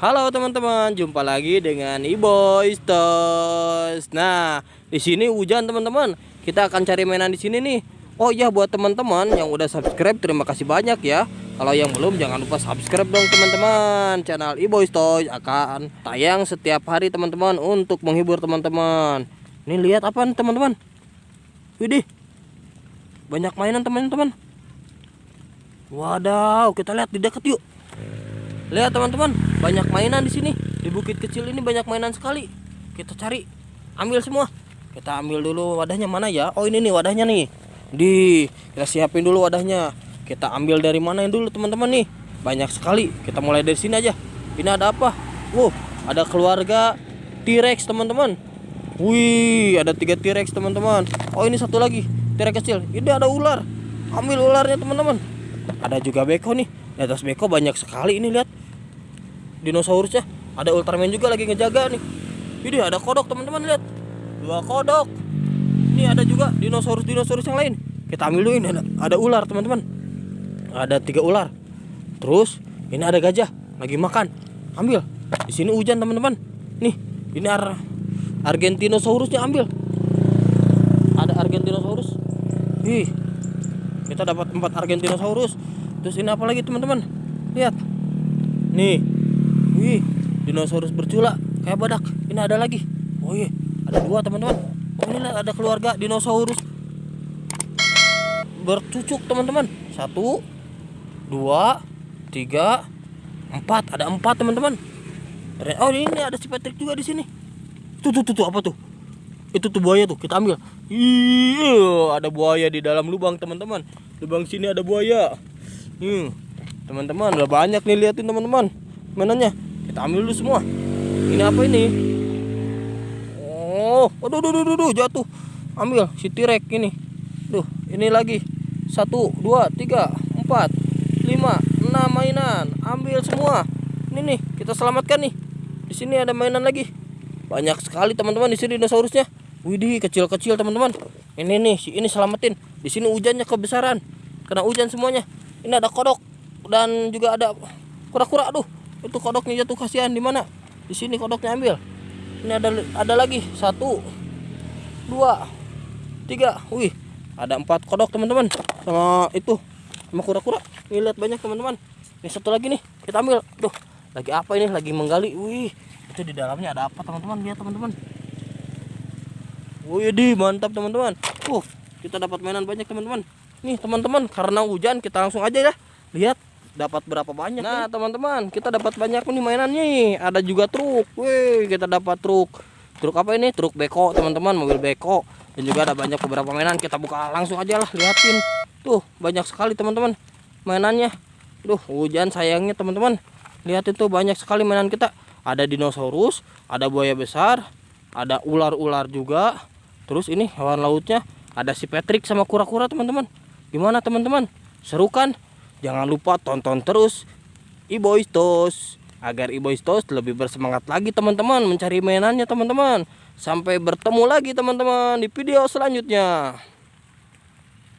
Halo teman-teman, jumpa lagi dengan Iboy Toys. Nah, di sini hujan teman-teman. Kita akan cari mainan di sini nih. Oh iya buat teman-teman yang udah subscribe terima kasih banyak ya. Kalau yang belum jangan lupa subscribe dong teman-teman. Channel Iboy Toys akan tayang setiap hari teman-teman untuk menghibur teman-teman. Ini lihat apa nih teman-teman? Widih. Banyak mainan teman-teman. Wadaw, kita lihat di dekat yuk. Lihat teman-teman, banyak mainan di sini. Di bukit kecil ini banyak mainan sekali. Kita cari, ambil semua. Kita ambil dulu wadahnya mana ya? Oh ini nih wadahnya nih. Di, kita siapin dulu wadahnya. Kita ambil dari mana yang dulu teman-teman nih? Banyak sekali. Kita mulai dari sini aja. Ini ada apa? Wow, ada keluarga T-Rex teman-teman. Wih, ada tiga T-Rex teman-teman. Oh ini satu lagi T-Rex kecil. Ini ada ular. Ambil ularnya teman-teman. Ada juga beko nih. Di atas beko banyak sekali ini lihat dinosaurusnya ada Ultraman juga lagi ngejaga nih. Ini ada kodok teman-teman lihat. Dua kodok. Ini ada juga dinosaurus dinosaurus yang lain. Kita ambil dulu ini ada, ada ular teman-teman. Ada tiga ular. Terus ini ada gajah. Lagi makan. Ambil. Di sini hujan teman-teman. Nih ini ar Argentinosaurusnya ambil. Ada Argentinosaurus. Ih kita dapat empat Argentinosaurus. Terus ini apa lagi teman-teman? Lihat. Nih Wih, dinosaurus bercula kayak badak. Ini ada lagi. Oh iya, ada dua teman-teman. Oh ini ada keluarga dinosaurus bercucuk teman-teman. Satu, dua, tiga, empat. Ada empat teman-teman. Oh ini ada si Patrick juga di sini. Tuh tuh tuh, tuh apa tuh? Itu tuh buaya tuh. Kita ambil. Iya, ada buaya di dalam lubang teman-teman. Lubang sini ada buaya. Hmm, teman-teman udah banyak nih liatin teman-teman. Mananya? Kita ambil dulu semua. Ini apa ini? Oh aduh aduh aduh, aduh jatuh. Ambil si tirek ini. Tuh ini lagi. Satu dua tiga empat lima enam mainan. Ambil semua. Ini nih kita selamatkan nih. Di sini ada mainan lagi. Banyak sekali teman-teman di sini dinosaurusnya. Widih kecil-kecil teman-teman. Ini nih si ini selamatin. Di sini hujannya kebesaran. Kena hujan semuanya. Ini ada kodok dan juga ada kura-kura aduh itu kodoknya jatuh kasihan. Di mana? Di sini kodoknya ambil. Ini ada ada lagi. Satu dua tiga. Wih ada empat kodok teman-teman. Sama itu sama kura-kura. Ini lihat banyak teman-teman. Ini satu lagi nih kita ambil. Tuh lagi apa ini? Lagi menggali. Wih itu di dalamnya ada apa teman-teman? Lihat teman-teman. Wih di mantap teman-teman. Uh kita dapat mainan banyak teman-teman. Nih teman-teman karena hujan kita langsung aja ya. Lihat dapat berapa banyak nah teman-teman kita dapat banyak nih mainannya nih. Ada juga truk. Wih kita dapat truk. Truk apa ini? Truk beko teman-teman mobil beko. Dan juga ada banyak beberapa mainan. Kita buka langsung aja lah liatin. Tuh banyak sekali teman-teman mainannya. Tuh hujan sayangnya teman-teman. Lihat itu banyak sekali mainan kita. Ada dinosaurus ada buaya besar ada ular-ular juga. Terus ini hewan lautnya. Ada si Patrick sama kura-kura teman-teman. Gimana teman-teman? Seru kan Jangan lupa tonton terus Iboistos agar Iboistos lebih bersemangat lagi teman-teman mencari mainannya teman-teman. Sampai bertemu lagi teman-teman di video selanjutnya.